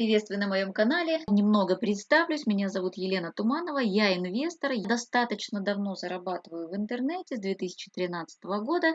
Приветствую на моем канале. Немного представлюсь. Меня зовут Елена Туманова. Я инвестор. Я достаточно давно зарабатываю в интернете с 2013 года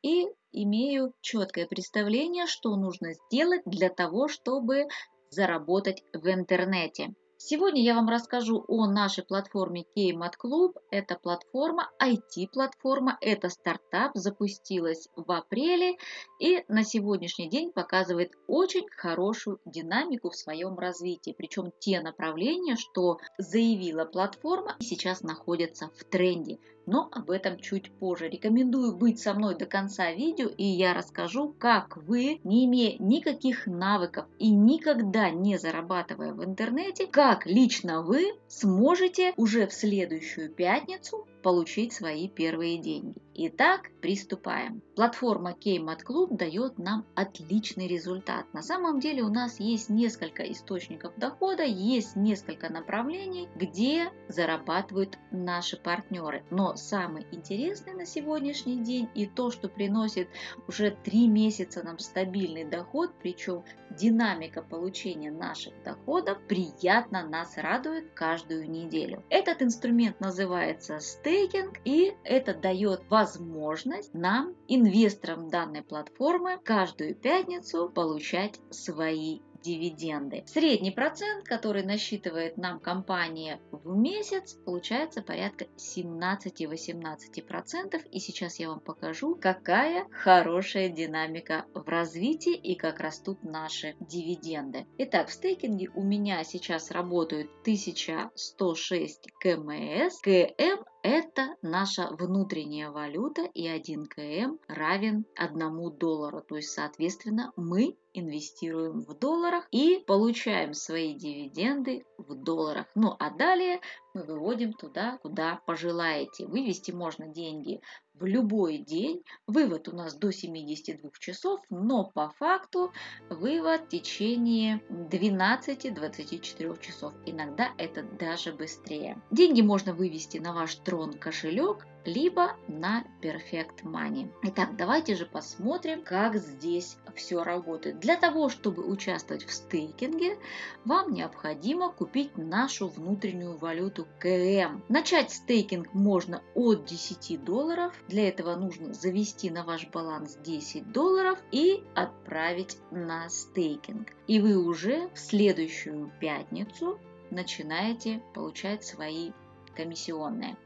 и имею четкое представление, что нужно сделать для того, чтобы заработать в интернете. Сегодня я вам расскажу о нашей платформе Keymat Club. Это платформа, IT-платформа, это стартап, запустилась в апреле и на сегодняшний день показывает очень хорошую динамику в своем развитии. Причем те направления, что заявила платформа, сейчас находятся в тренде но об этом чуть позже. Рекомендую быть со мной до конца видео, и я расскажу, как вы, не имея никаких навыков и никогда не зарабатывая в интернете, как лично вы сможете уже в следующую пятницу получить свои первые деньги. Итак, приступаем. Платформа Keymat Club дает нам отличный результат. На самом деле у нас есть несколько источников дохода, есть несколько направлений, где зарабатывают наши партнеры. Но самый интересный на сегодняшний день и то, что приносит уже три месяца нам стабильный доход, причем динамика получения наших доходов приятно нас радует каждую неделю. Этот инструмент называется стейк стейкинг, и это дает возможность нам, инвесторам данной платформы, каждую пятницу получать свои дивиденды. Средний процент, который насчитывает нам компания в месяц, получается порядка 17-18%. И сейчас я вам покажу, какая хорошая динамика в развитии и как растут наши дивиденды. Итак, в стейкинге у меня сейчас работают 1106 КМС. КМ это наша внутренняя валюта и 1 КМ равен 1 доллару. То есть, соответственно, мы инвестируем в долларах и получаем свои дивиденды в долларах. Ну а далее мы выводим туда, куда пожелаете. Вывести можно деньги в любой день. Вывод у нас до 72 часов, но по факту вывод в течение 12-24 часов. Иногда это даже быстрее. Деньги можно вывести на ваш трон кошелек либо на Perfect Money. Итак, давайте же посмотрим, как здесь все работает. Для того, чтобы участвовать в стейкинге, вам необходимо купить нашу внутреннюю валюту КМ. Начать стейкинг можно от 10 долларов. Для этого нужно завести на ваш баланс 10 долларов и отправить на стейкинг. И вы уже в следующую пятницу начинаете получать свои комиссионные.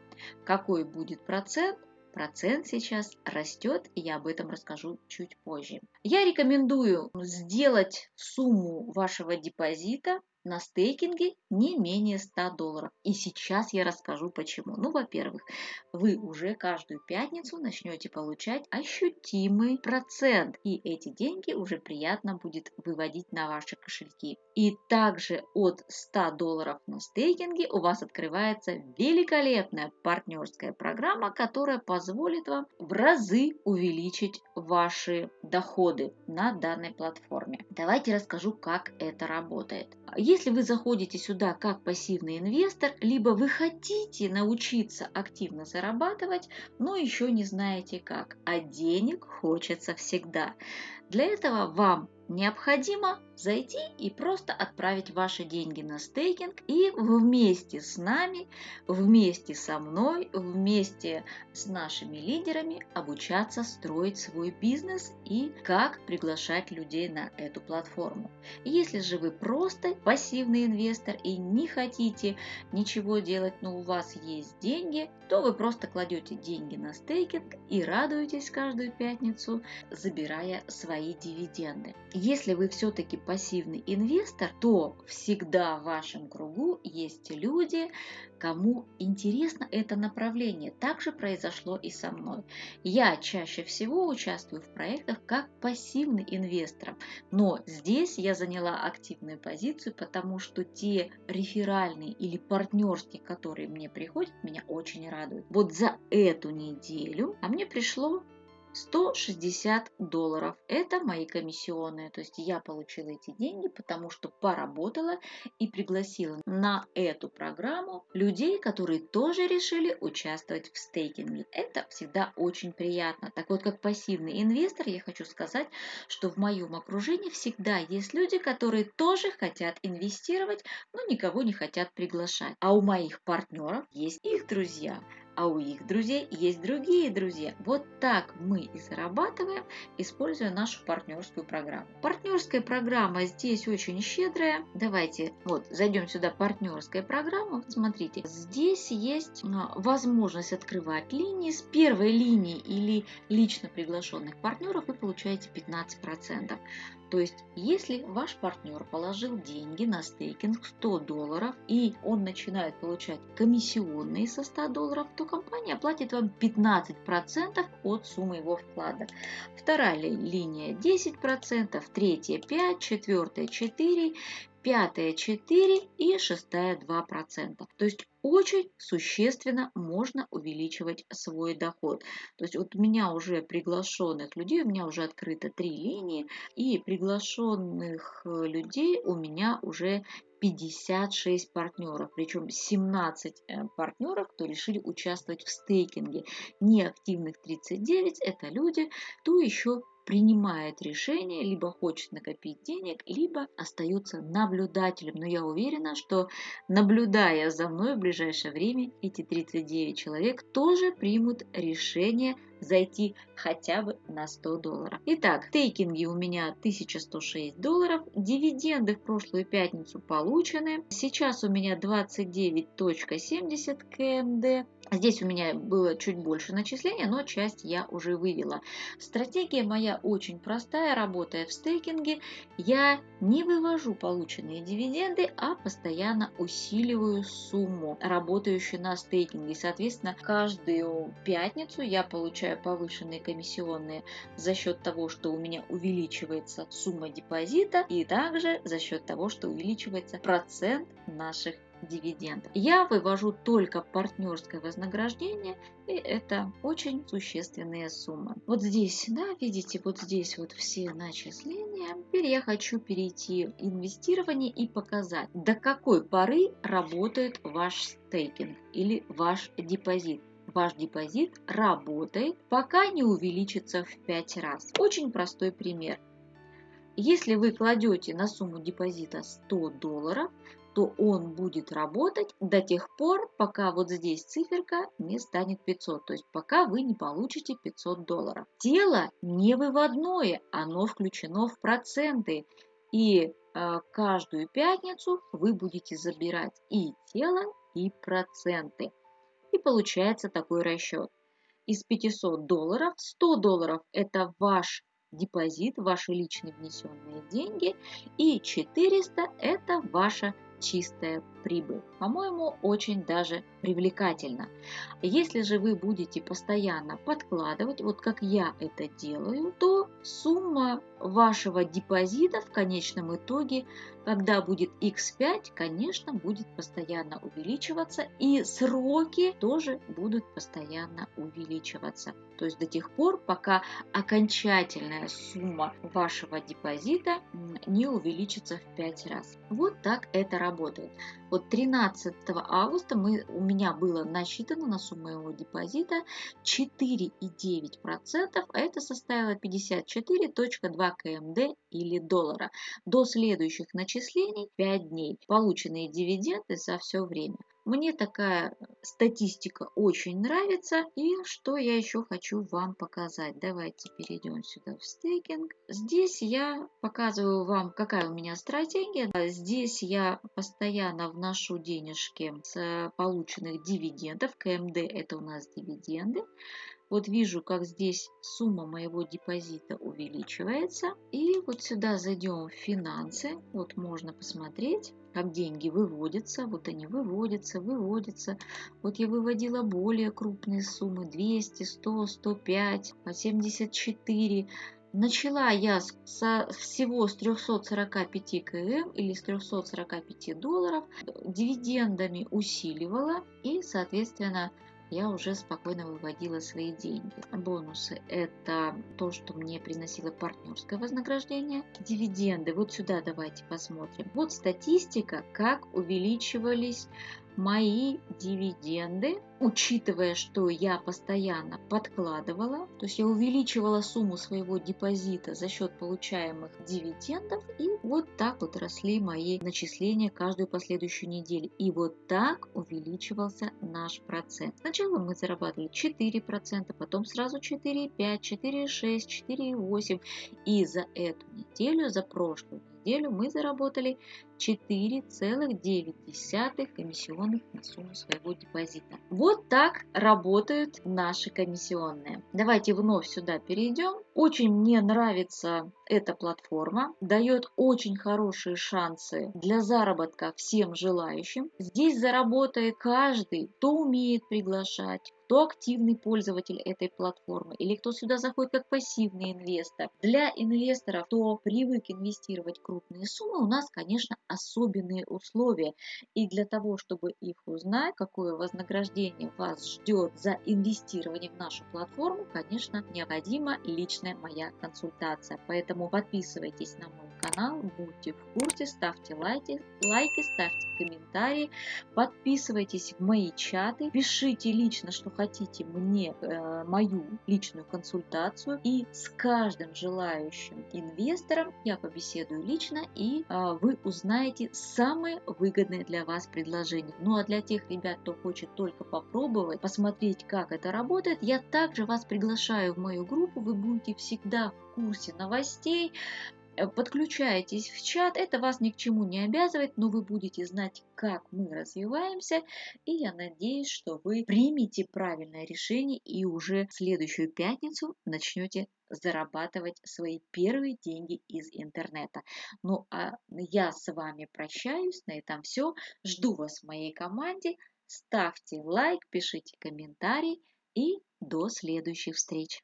Какой будет процент? Процент сейчас растет, и я об этом расскажу чуть позже. Я рекомендую сделать сумму вашего депозита на стейкинге не менее 100 долларов. И сейчас я расскажу почему. Ну, во-первых, вы уже каждую пятницу начнете получать ощутимый процент. И эти деньги уже приятно будет выводить на ваши кошельки. И также от 100 долларов на стейкинге у вас открывается великолепная партнерская программа, которая позволит вам в разы увеличить ваши доходы на данной платформе. Давайте расскажу, как это работает. Вы заходите сюда как пассивный инвестор, либо вы хотите научиться активно зарабатывать, но еще не знаете как, а денег хочется всегда. Для этого вам необходимо зайти и просто отправить ваши деньги на стейкинг и вместе с нами, вместе со мной, вместе с нашими лидерами обучаться строить свой бизнес и как приглашать людей на эту платформу. Если же вы просто пассивный инвестор и не хотите ничего делать, но у вас есть деньги, то вы просто кладете деньги на стейкинг и радуетесь каждую пятницу, забирая свои дивиденды. Если вы все-таки пассивный инвестор, то всегда в вашем кругу есть люди, кому интересно это направление. Так же произошло и со мной. Я чаще всего участвую в проектах как пассивный инвестор, но здесь я заняла активную позицию, потому что те реферальные или партнерские, которые мне приходят, меня очень радуют. Вот за эту неделю, а мне пришло 160 долларов. Это мои комиссионные. То есть я получила эти деньги, потому что поработала и пригласила на эту программу людей, которые тоже решили участвовать в стейкинге. Это всегда очень приятно. Так вот, как пассивный инвестор, я хочу сказать, что в моем окружении всегда есть люди, которые тоже хотят инвестировать, но никого не хотят приглашать. А у моих партнеров есть их друзья а у их друзей есть другие друзья. Вот так мы и зарабатываем, используя нашу партнерскую программу. Партнерская программа здесь очень щедрая. Давайте вот зайдем сюда партнерская программа. Смотрите, здесь есть а, возможность открывать линии. С первой линии или лично приглашенных партнеров вы получаете 15%. То есть, если ваш партнер положил деньги на стейкинг 100 долларов и он начинает получать комиссионные со 100 долларов, то компания платит вам 15% от суммы его вклада. Вторая линия 10%, третья 5%, четвертая 4%, пятая 4 и шестая 2%. То есть очень существенно можно увеличивать свой доход. То есть вот у меня уже приглашенных людей, у меня уже открыто три линии, и приглашенных э, людей у меня уже 56 партнеров, причем 17 э, партнеров, кто решили участвовать в стейкинге. Неактивных 39 – это люди, кто еще принимает решение, либо хочет накопить денег, либо остается наблюдателем. Но я уверена, что наблюдая за мной в ближайшее время, эти 39 человек тоже примут решение зайти хотя бы на 100 долларов. Итак, стейкинги у меня 1106 долларов, дивиденды в прошлую пятницу получены. Сейчас у меня 29.70 КМД. Здесь у меня было чуть больше начисления, но часть я уже вывела. Стратегия моя очень простая, работая в стейкинге. Я не вывожу полученные дивиденды, а постоянно усиливаю сумму, работающую на стейкинге. Соответственно, каждую пятницу я получаю повышенные комиссионные за счет того, что у меня увеличивается сумма депозита и также за счет того, что увеличивается процент наших дивидендов. Я вывожу только партнерское вознаграждение, и это очень существенные суммы. Вот здесь, да, видите, вот здесь вот все начисления. Теперь я хочу перейти в инвестирование и показать, до какой поры работает ваш стейкинг или ваш депозит ваш депозит работает, пока не увеличится в 5 раз. Очень простой пример. Если вы кладете на сумму депозита 100 долларов, то он будет работать до тех пор, пока вот здесь циферка не станет 500, то есть пока вы не получите 500 долларов. Тело не выводное, оно включено в проценты. И э, каждую пятницу вы будете забирать и тело, и проценты. И получается такой расчет. Из 500 долларов 100 долларов это ваш депозит, ваши личные внесенные деньги, и 400 это ваша чистая прибыль. По-моему, очень даже привлекательно. Если же вы будете постоянно подкладывать, вот как я это делаю, то сумма вашего депозита в конечном итоге, когда будет x5, конечно, будет постоянно увеличиваться и сроки тоже будут постоянно увеличиваться. То есть до тех пор, пока окончательная сумма вашего депозита не увеличится в 5 раз. Вот так это работает. Вот 13 августа мы, у меня было насчитано на сумму моего депозита 4,9%, а это составило 54.2 КМД или доллара. До следующих начислений 5 дней. Полученные дивиденды за все время. Мне такая статистика очень нравится. И что я еще хочу вам показать. Давайте перейдем сюда в стейкинг. Здесь я показываю вам, какая у меня стратегия. Здесь я постоянно вношу денежки с полученных дивидендов. КМД это у нас дивиденды. Вот вижу, как здесь сумма моего депозита увеличивается. И вот сюда зайдем в финансы. Вот можно посмотреть, как деньги выводятся. Вот они выводятся, выводятся. Вот я выводила более крупные суммы. 200, 100, 105, 74. Начала я со всего с 345 км или с 345 долларов, дивидендами усиливала и, соответственно, я уже спокойно выводила свои деньги. Бонусы – это то, что мне приносило партнерское вознаграждение. Дивиденды, вот сюда давайте посмотрим. Вот статистика, как увеличивались мои дивиденды, учитывая, что я постоянно подкладывала, то есть я увеличивала сумму своего депозита за счет получаемых дивидендов, и вот так вот росли мои начисления каждую последующую неделю. И вот так увеличивался наш процент. Сначала мы зарабатывали 4%, потом сразу 4,5, 4,6, 4,8. И за эту неделю, за прошлую неделю мы заработали 4,9 комиссионных на сумму своего депозита. Вот так работают наши комиссионные. Давайте вновь сюда перейдем. Очень мне нравится эта платформа, дает очень хорошие шансы для заработка всем желающим. Здесь заработает каждый, кто умеет приглашать, кто активный пользователь этой платформы или кто сюда заходит как пассивный инвестор. Для инвесторов, кто привык инвестировать крупные суммы, у нас, конечно, особенные условия. И для того, чтобы их узнать, какое вознаграждение вас ждет за инвестирование в нашу платформу, конечно, необходима личная моя консультация. Поэтому подписывайтесь на мой канал, будьте в курсе, ставьте лайки, лайки ставьте комментарии, подписывайтесь в мои чаты, пишите лично, что хотите мне э, мою личную консультацию, и с каждым желающим инвестором я побеседую лично, и э, вы узнаете самые выгодные для вас предложения. Ну а для тех ребят, кто хочет только попробовать, посмотреть, как это работает, я также вас приглашаю в мою группу, вы будете всегда в курсе новостей, подключаетесь в чат, это вас ни к чему не обязывает, но вы будете знать, как мы развиваемся, и я надеюсь, что вы примете правильное решение и уже в следующую пятницу начнете зарабатывать свои первые деньги из интернета. Ну а я с вами прощаюсь, на этом все. Жду вас в моей команде. Ставьте лайк, пишите комментарий и до следующих встреч.